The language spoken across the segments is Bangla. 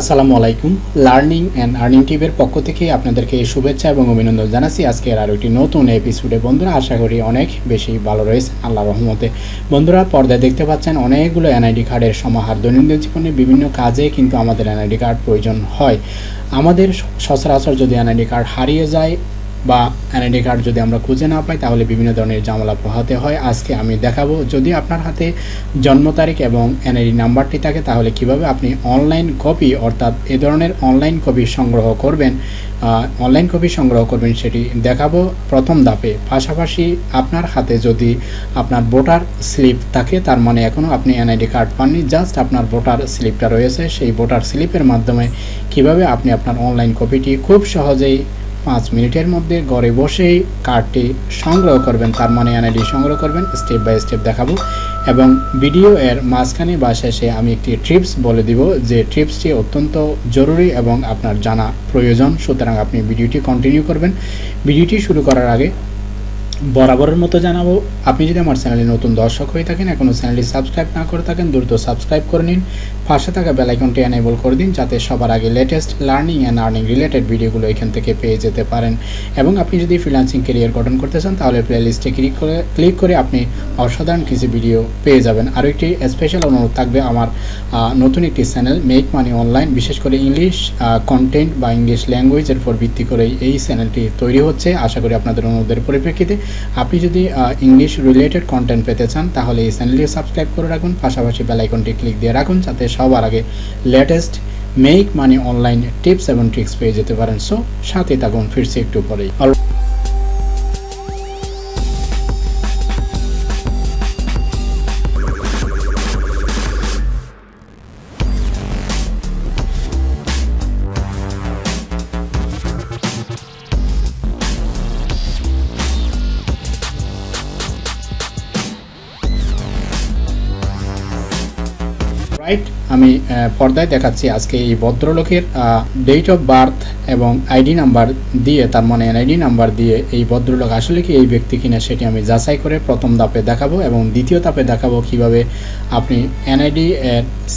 আসসালামু আলাইকুম। লার্নিং অ্যান্ড আর্নিং টিভের পক্ষ থেকে আপনাদেরকে শুভেচ্ছা এবং অভিনন্দন জানাচ্ছি। আজকের আরও একটি নতুন এপিসোডে বন্ধুরা, আশা করি অনেক বেশি ভালো রয়েছে। আল্লাহ রহমতে। বন্ধুরা, পর্দায় দেখতে পাচ্ছেন অনেকগুলো এনআইডি কার্ডের সমাহার। দৈনন্দিন জীবনে বিভিন্ন কাজে কিন্তু আমাদের এনআইডি কার্ড প্রয়োজন হয়। আমাদের সচরাচর যদি এনআইডি কার্ড হারিয়ে যায় বা এনআইডি কার্ড যদি আমরা খুঁজে না পাই, তাহলে বিভিন্ন ধরনের ঝামেলা পোহাতে হয়। আজকে আমি দেখাবো, যদি আপনার হাতে জন্ম তারিখ এবং এনআইডি নাম্বারটি থাকে, তাহলে কীভাবে আপনি অনলাইন কপি অর্থাৎ এ ধরনের অনলাইন কপি সংগ্রহ করবেন অনলাইন কপি সংগ্রহ করবেন, সেটি দেখাবো প্রথম ধাপে। পাশাপাশি আপনার হাতে যদি আপনার ভোটার স্লিপ থাকে, তার মানে এখনও আপনি এনআইডি কার্ড পাননি জাস্ট আপনার ভোটার স্লিপটা রয়েছে, সেই ভোটার স্লিপের মাধ্যমে কীভাবে আপনি আপনার অনলাইন কপিটি খুব সহজেই পাঁচ মিনিটের মধ্যে ঘরে বসেই কার্ডটি সংগ্রহ করবেন, তার মানে এনআইডি সংগ্রহ করবেন স্টেপ বাই স্টেপ দেখাবো এবং ভিডিও এর মাঝখানে বা শেষে আমি একটি ট্রিপস বলে দিব, যে ট্রিপসটি অত্যন্ত জরুরি এবং আপনার জানা প্রয়োজন, সুতরাং আপনি ভিডিওটি কন্টিনিউ করবেন। ভিডিওটি শুরু করার আগে বরাবরের মতো জানাব, আপনি যদি আমার চ্যানেলে নতুন দর্শক হয়ে থাকেন এখনও চ্যানেলটি সাবস্ক্রাইব না করে থাকেন, দ্রুত সাবস্ক্রাইব করে নিন। পাশে থাকা বেলাইকনটি এনেবল করে দিন, যাতে সবার আগে latest learning and earning related ভিডিওগুলো এখান থেকে পেয়ে যেতে পারেন। এবং আপনি যদি ফ্রিলান্সিং কেরিয়ার গঠন করতে চান, তাহলে প্লেলিস্টে ক্লিক করে ক্লিক করে আপনি অসাধারণ কিছু ভিডিও পেয়ে যাবেন। আরও একটি স্পেশাল অনুরোধ থাকবে আমার নতুন একটি চ্যানেল মেক মানি অনলাইন বিশেষ করে ইংলিশ কন্টেন্ট বা ইংলিশ ল্যাঙ্গুয়েজের উপর ভিত্তি করে এই চ্যানেলটি তৈরি হচ্ছে। আশা করি আপনাদের অনুরোধের পরিপ্রেক্ষিতে আপনি যদি ইংলিশ রিলেটেড কন্টেন্ট পেতে চান, তাহলে এই চ্যানেলটি সাবস্ক্রাইব করে রাখুন, পাশাপাশি বেলাইকনটি ক্লিক দিয়ে রাখুন, যাতে সবার আগে latest make money online tips এবং ট্রিক্স পেয়ে যেতে পারেন। সো সাথে থাকুন, ফিরছি একটু পরেই। রাইট আমি পর্দায় দেখাচ্ছি আজকে এই ভদ্রলোকের ডেট অফ বার্থ এবং আইডি নাম্বার দিয়ে, তার মানে এনআইডি নাম্বার দিয়ে এই ভদ্রলোক আসলে কি এই ব্যক্তি কিনা সেটি আমি যাচাই করে প্রথম ধাপে দেখাবো এবং দ্বিতীয় ধাপে দেখাবো কীভাবে আপনি এনআইডি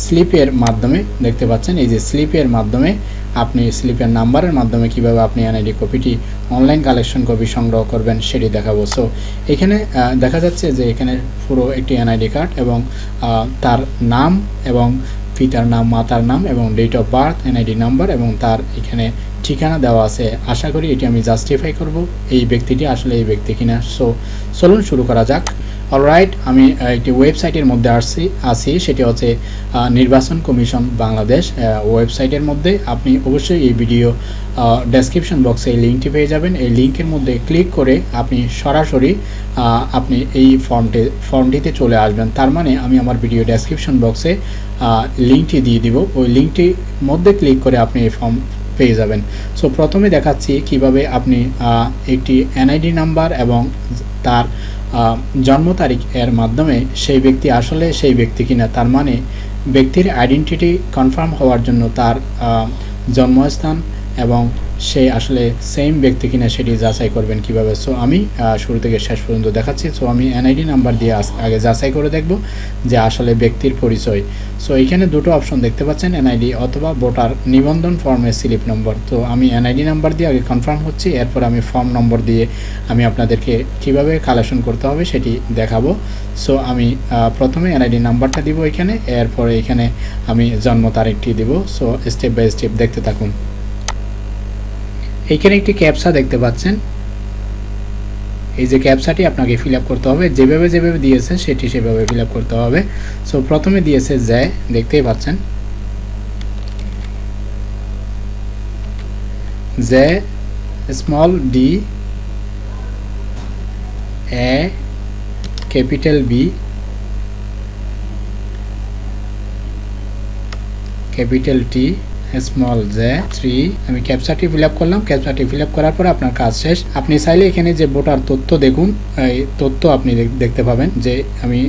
স্লিপের মাধ্যমে, দেখতে পাচ্ছেন এই যে স্লিপের মাধ্যমে আপনি স্লিপের নাম্বারের মাধ্যমে কীভাবে আপনি এনআইডি কপিটি অনলাইন কালেকশন কপি সংগ্রহ করবেন সেটি দেখাবো। সো এখানে দেখা যাচ্ছে যে এখানে পুরো একটি এনআইডি কার্ড এবং তার নাম এবং পিতার নাম, মাতার নাম এবং date of birth NID number এবং তার এখানে ঠিকানা দেওয়া আছে। আশা করি এটি আমি জাস্টিফাই করব এই ব্যক্তিটি আসলে এই ব্যক্তি কিনা। সো চলুন শুরু করা যাক। অলরাইট আমি একটি ওয়েবসাইটের মধ্যে আসছি আসি সেটি হচ্ছে নির্বাচন কমিশন বাংলাদেশ ওয়েবসাইটের মধ্যে। আপনি অবশ্যই এই ভিডিও ডেসক্রিপশন বক্সে এই লিঙ্কটি পেয়ে যাবেন। এই লিঙ্কের মধ্যে ক্লিক করে আপনি সরাসরি আপনি এই ফর্মটি ফর্মটিতে চলে আসবেন। তার মানে আমি আমার ভিডিও ডেসক্রিপশন বক্সে লিঙ্কটি দিয়ে দিব। ওই লিঙ্কটির মধ্যে ক্লিক করে আপনি এই ফর্ম পেয়ে যাবেন। সো প্রথমে দেখাচ্ছি কীভাবে আপনি একটি এনআইডি নাম্বার এবং তার জন্ম তারিখ এর মাধ্যমে সেই ব্যক্তি আসলে সেই ব্যক্তি কিনা, তার মানে ব্যক্তির আইডেন্টিটি কনফার্ম হওয়ার জন্য তার জন্মস্থান এবং সে আসলে সেম ব্যক্তি কিনা সেটি যাচাই করবেন কীভাবে। সো আমি শুরু থেকে শেষ পর্যন্ত দেখাচ্ছি। সো আমি এনআইডি নাম্বার দিয়ে আগে যাচাই করে দেখব যে আসলে ব্যক্তির পরিচয়। সো এখানে দুটো অপশন দেখতে পাচ্ছেন এনআইডি অথবা ভোটার নিবন্ধন ফর্মের স্লিপ নম্বর তো, আমি এনআইডি নাম্বার দিয়ে আগে কনফার্ম হচ্ছি, এরপর আমি ফর্ম নম্বর দিয়ে আমি আপনাদেরকে কীভাবে কালেকশন করতে হবে সেটি দেখাবো। সো আমি প্রথমে এনআইডি নাম্বারটা দিব এখানে, এরপরে এখানে আমি জন্ম তারিখটি দিব। সো স্টেপ বাই স্টেপ দেখতে থাকুন। এইখানে একটি ক্যাপসা দেখতে পাচ্ছেন। এই যে ক্যাপসাটি আপনাকে ফিল করতে হবে, যেভাবে যেভাবে দিয়েছে সেটি সেভাবে ফিল করতে হবে। সো, প্রথমে দিয়েছে জে দেখতেই পাচ্ছেন। J small d, a, capital B, capital T small J three আমি ক্যাপচারটি ফিল করলাম। ক্যাপচারটি ফিল করার পর আপনার কাজ শেষ। আপনি চাইলে এখানে যে ভোটার তথ্য দেখুন, এই তথ্য আপনি দেখতে পাবেন যে আমি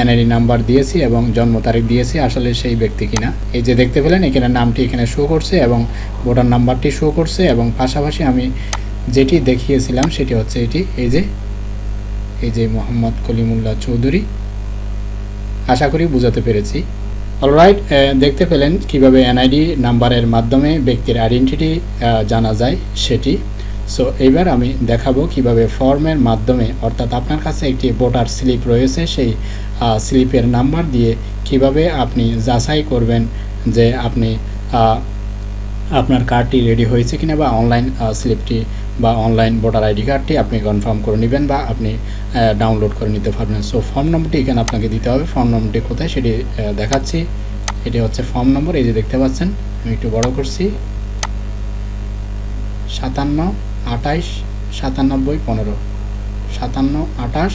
এনআইডি নাম্বার দিয়েছি এবং জন্ম তারিখ দিয়েছি, আসলে সেই ব্যক্তি কিনা। এই যে দেখতে পেলেন, এখানে নামটি এখানে শো করছে এবং ভোটার নাম্বারটি শো করছে এবং পাশাপাশি আমি যেটি দেখিয়েছিলাম, সেটি হচ্ছে এটি। এই যে এই যে মোহাম্মদ কলিমুল্লাহ চৌধুরী। আশা করি বুঝাতে পেরেছি। অলরাইট দেখতে পেলেন কীভাবে এনআইডি নাম্বারের মাধ্যমে ব্যক্তির আইডেন্টিটি জানা যায় সেটি। সো এবার আমি দেখাবো কীভাবে ফর্মের মাধ্যমে, অর্থাৎ আপনার কাছে একটি ভোটার স্লিপ রয়েছে, সেই স্লিপের নাম্বার দিয়ে কীভাবে আপনি যাচাই করবেন যে আপনি আপনার কার্ডটি রেডি হয়েছে কিনা বা অনলাইন স্লিপটি বা অনলাইন ভোটার আইডি কার্ডটি আপনি কনফার্ম করে নেবেন বা আপনি ডাউনলোড করে নিতে পারবেন। সো ফর্ম নম্বরটি এখানে আপনাকে দিতে হবে। ফর্ম নম্বরটি কোথায় সেটি দেখাচ্ছি। এটি হচ্ছে ফর্ম নম্বর এই যে দেখতে পাচ্ছেন, আমি একটু বড় করছি। সাতান্ন, আঠাইশ, সাতানব্বই, পনেরো। সাতান্ন, আঠাশ,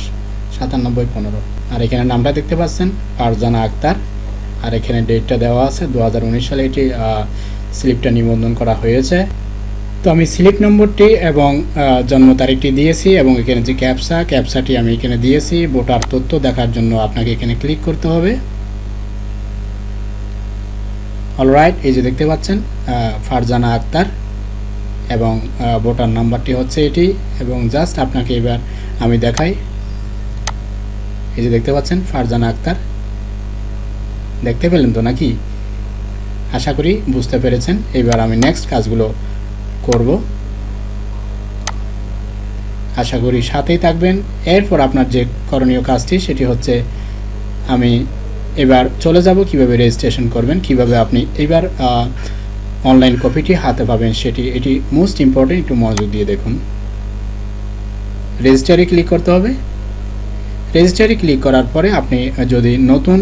সাতানব্বই, পনেরো। আর এখানে নামটা দেখতে পাচ্ছেন ফারজানা আক্তার। আর এখানে ডেটটা দেওয়া আছে, দু হাজার উনিশ সালে এটি স্লিপটা নিবন্ধন করা হয়েছে। তো আমি স্লিপ নম্বরটি এবং জন্ম তারিখটি দিয়েছি এবং এখানে যে ক্যাপসা ক্যাপসাটি আমি এখানে দিয়েছি। ভোটার তথ্য দেখার জন্য আপনাকে এখানে ক্লিক করতে হবে। অলরাইট এই যে দেখতে পাচ্ছেন ফারজানা আক্তার এবং ভোটার নাম্বারটি হচ্ছে এটি এবং জাস্ট আপনাকে এবার আমি দেখাই। এই যে দেখতে পাচ্ছেন, ফারজানা আক্তার। দেখতে পেলেন তো নাকি? আশা করি বুঝতে পেরেছেন। এবার আমি নেক্সট কাজগুলো করব। আশা করি সাথেই থাকবেন। এরপর আপনার যে করণীয় কাজটি, সেটি হচ্ছে আমি এবার চলে যাব কীভাবে রেজিস্ট্রেশন করবেন, কীভাবে আপনি এবার অনলাইন কপিটি হাতে পাবেন সেটি। এটি মোস্ট ইম্পর্টেন্ট একটু মনোযোগ দিয়ে দেখুন। রেজিস্টারে ক্লিক করতে হবে। রেজিস্টারে ক্লিক করার পরে আপনি যদি নতুন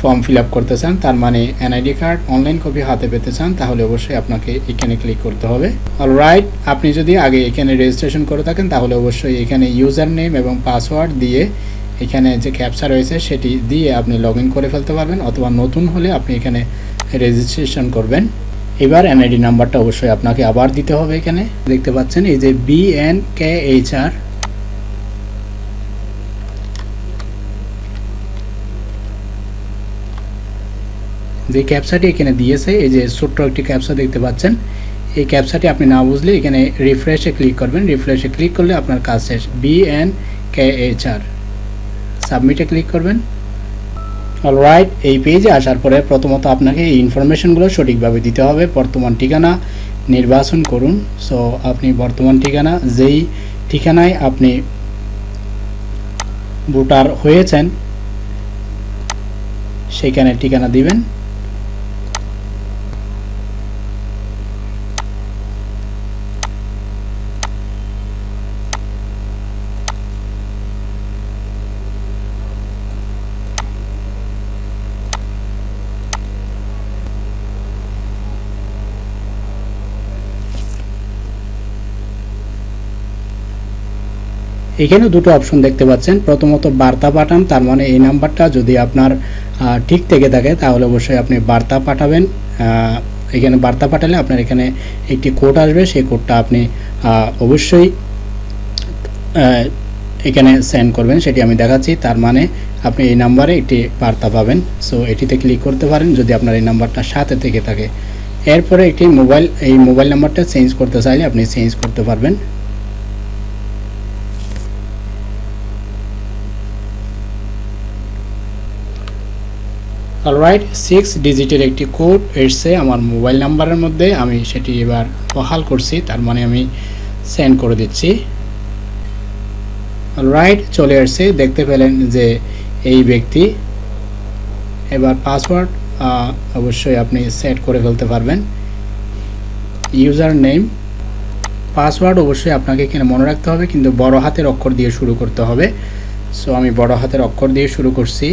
ফর্ম ফিল করতে চান, তার মানে এনআইডি কার্ড অনলাইন কপি হাতে পেতে চান, তাহলে অবশ্যই আপনাকে এখানে ক্লিক করতে হবে। অলরাইট আপনি যদি আগে এখানে রেজিস্ট্রেশন করে থাকেন, তাহলে অবশ্যই এখানে ইউজার নেম এবং পাসওয়ার্ড দিয়ে এখানে যে ক্যাপচা রয়েছে, সেটি দিয়ে আপনি লগ করে ফেলতে পারবেন, অথবা নতুন হলে আপনি এখানে রেজিস্ট্রেশন করবেন। এবার এনআইডি নাম্বারটা অবশ্যই আপনাকে আবার দিতে হবে এখানে। দেখতে পাচ্ছেন, এই যে B N K H R যে ক্যাপসাটি এখানে দিয়েছে, এই যে ছোট্ট একটি ক্যাপসা দেখতে পাচ্ছেন, এই ক্যাপসাটি আপনি না বুঝলে এখানে রিফ্রেশে ক্লিক করবেন। রিফ্রেশে ক্লিক করলে আপনার কাজ শেষ। B N K H R সাবমিটে ক্লিক করবেন। অলরাইট এই পেজে আসার পরে প্রথমত আপনাকে এই ইনফরমেশনগুলো সঠিকভাবে দিতে হবে। বর্তমান ঠিকানা নির্বাচন করুন। সো আপনি বর্তমান ঠিকানা, যেই ঠিকানায় আপনি ভোটার হয়েছেন, সেখানে ঠিকানা দিবেন। এখানে দুটো অপশন দেখতে পাচ্ছেন। প্রথমত বার্তা পাঠান, তার মানে এই নাম্বারটা যদি আপনার ঠিক থেকে থাকে, তাহলে অবশ্যই আপনি বার্তা পাঠাবেন। এখানে বার্তা পাঠালে আপনার এখানে একটি কোড আসবে, সেই কোডটা আপনি অবশ্যই এখানে সেন্ড করবেন, সেটি আমি দেখাচ্ছি। তার মানে আপনি এই নাম্বারে একটি বার্তা পাবেন। সো এটিতে ক্লিক করতে পারেন, যদি আপনার এই নাম্বারটা সাথে থেকে থাকে। এরপরে একটি মোবাইল এই মোবাইল নাম্বারটা চেঞ্জ করতে চাইলে আপনি চেঞ্জ করতে পারবেন। অলরাইট সিক্স ডিজিটের একটি কোড এসছে আমার মোবাইল নাম্বারের মধ্যে। আমি সেটি এবার বহাল করছি, তার মানে আমি সেন্ড করে দিচ্ছি। অলরাইট চলে আসছে। দেখতে পেলেন যে এই ব্যক্তি, এবার পাসওয়ার্ড অবশ্যই আপনি সেট করে ফেলতে পারবেন। ইউজার নেম পাসওয়ার্ড অবশ্যই আপনাকে এখানে মনে রাখতে হবে, কিন্তু বড় হাতের অক্ষর দিয়ে শুরু করতে হবে। সো আমি বড় হাতের অক্ষর দিয়ে শুরু করছি।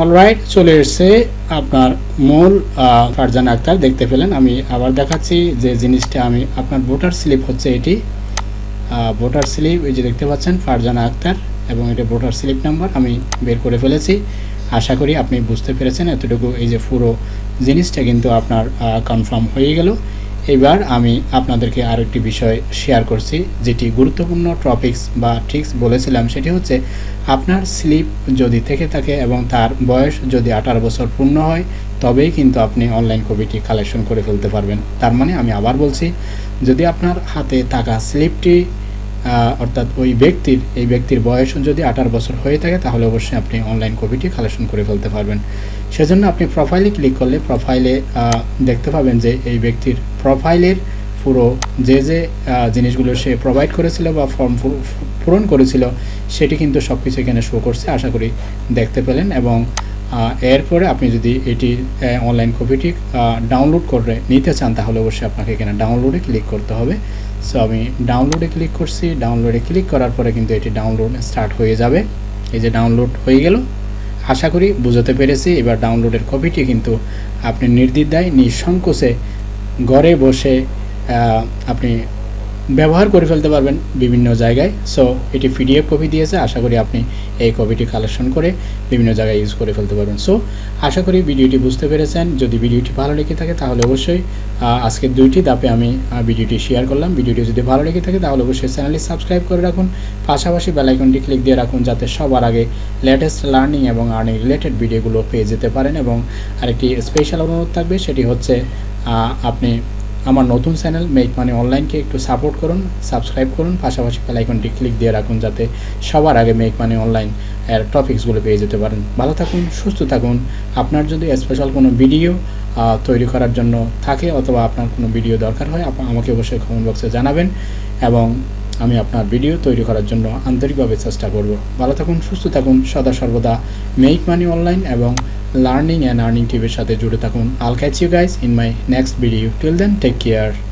অলরাইট চলে এসছে আপনার মূল ফারজানা আক্তার। দেখতে পেলেন, আমি আবার দেখাচ্ছি যে জিনিসটা আমি, আপনার ভোটার স্লিপ হচ্ছে এটি। ভোটার স্লিপ, এই যে দেখতে পাচ্ছেন, ফারজানা আক্তার, এবং এটা ভোটার স্লিপ নাম্বার, আমি বের করে ফেলেছি। আশা করি আপনি বুঝতে পেরেছেন, এতটুকু এই যে পুরো জিনিসটা কিন্তু আপনার কনফার্ম হয়ে গেল। এবার আমি আপনাদেরকে আরও একটি বিষয় শেয়ার করছি, যেটি গুরুত্বপূর্ণ টপিকস বা ট্রিক্স বলেছিলাম, সেটি হচ্ছে আপনার স্লিপ যদি থেকে থাকে এবং তার বয়স যদি আঠারো বছর পূর্ণ হয়, তবেই কিন্তু আপনি অনলাইন কপিটি কালেকশন করে ফেলতে পারবেন। তার মানে আমি আবার বলছি, যদি আপনার হাতে থাকা স্লিপটি অর্থাৎ ওই ব্যক্তির, এই ব্যক্তির বয়স যদি আঠারো বছর হয়ে থাকে, তাহলে অবশ্যই আপনি অনলাইন কপিটি কালেকশন করে ফেলতে পারবেন। সেজন্য আপনি প্রোফাইলে ক্লিক করলে প্রোফাইলে দেখতে পাবেন যে এই ব্যক্তির প্রোফাইলের পুরো যে যে জিনিসগুলো সে প্রোভাইড করেছিল বা ফর্ম পূরণ করেছিল, সেটি কিন্তু সব কিছু এখানে শো করছে, আশা করি দেখতে পেলেন এবং এরপরে আপনি যদি এটি অনলাইন কপিটি ডাউনলোড করে নিতে চান, তাহলে অবশ্যই আপনাকে এখানে ডাউনলোডে ক্লিক করতে হবে। সো আমি ডাউনলোডে ক্লিক করছি ডাউনলোডে ক্লিক করার পরে কিন্তু এটি ডাউনলোড স্টার্ট হয়ে যাবে। এই যে ডাউনলোড হয়ে গেল, আশা করি বুঝতে পেরেছি। এবার ডাউনলোডের কপিটি কিন্তু আপনি নির্দ্বিধায়, নিঃসংকোচে ঘরে বসে আপনি ব্যবহার করে ফেলতে পারবেন বিভিন্ন জায়গায়। সো এটি পিডিএফ কপি দিয়েছে। আশা করি আপনি এই কপিটি কালেকশন করে বিভিন্ন জায়গায় ইউজ করে ফেলতে পারবেন। সো আশা করি ভিডিওটি বুঝতে পেরেছেন। যদি ভিডিওটি ভালো লেগে থাকে তাহলে অবশ্যই আজকে দুইটি দাপে আমি ভিডিওটি শেয়ার করলাম। ভিডিওটি যদি ভালো লেগে থাকে তাহলে অবশ্যই চ্যানেলটি সাবস্ক্রাইব করে রাখুন। পাশাপাশি বেলাইকনটি ক্লিক দিয়ে রাখুন যাতে সবার আগে লেটেস্ট লার্নিং এবং আর্নিং রিলেটেড ভিডিওগুলো পেয়ে যেতে পারেন এবং আরেকটি স্পেশাল অনুরোধ থাকবে সেটি হচ্ছে আপনি আমার নতুন চ্যানেল মেক মানে অনলাইনকে একটু সাপোর্ট করুন সাবস্ক্রাইব করুন, পাশাপাশি বেলাইকনটি ক্লিক দিয়ে রাখুন যাতে সবার আগে মেক মানে অনলাইন এর টপিক্সগুলো পেয়ে যেতে পারেন। ভালো থাকুন, সুস্থ থাকুন। আপনার যদি স্পেশাল কোনো ভিডিও তৈরি করার জন্য থাকে অথবা আপনার কোনো ভিডিও দরকার হয় আমাকে অবশ্যই কমেন্ট বক্সে জানাবেন এবং আমি আপনার ভিডিও তৈরি করার জন্য আন্তরিকভাবে চেষ্টা করব। ভালো থাকুন, সুস্থ থাকুন, সদা সর্বদা মেক মানি অনলাইন এবং লার্নিং অ্যান্ড আর্নিং টিভির সাথে জুড়ে থাকুন। I'll catch you guys in my next video till then take care